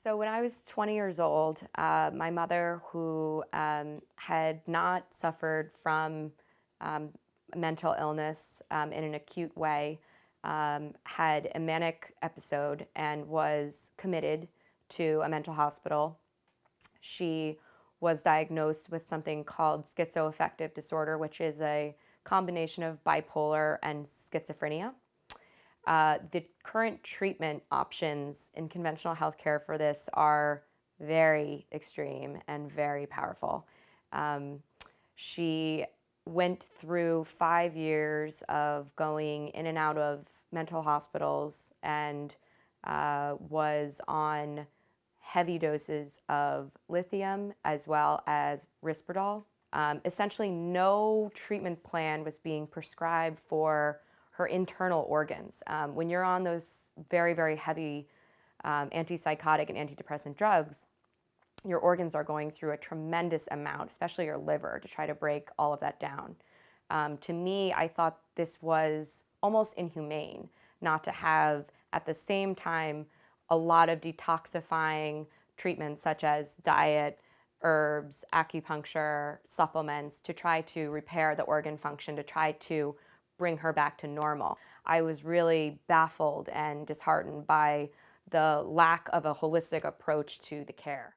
So when I was 20 years old, uh, my mother, who um, had not suffered from um, mental illness um, in an acute way, um, had a manic episode and was committed to a mental hospital. She was diagnosed with something called schizoaffective disorder, which is a combination of bipolar and schizophrenia. Uh, the current treatment options in conventional healthcare for this are very extreme and very powerful. Um, she went through five years of going in and out of mental hospitals and uh, was on heavy doses of lithium as well as Risperdal. Um, essentially, no treatment plan was being prescribed for her internal organs. Um, when you're on those very, very heavy um, antipsychotic and antidepressant drugs, your organs are going through a tremendous amount, especially your liver, to try to break all of that down. Um, to me, I thought this was almost inhumane not to have at the same time a lot of detoxifying treatments such as diet, herbs, acupuncture, supplements to try to repair the organ function, to try to bring her back to normal. I was really baffled and disheartened by the lack of a holistic approach to the care.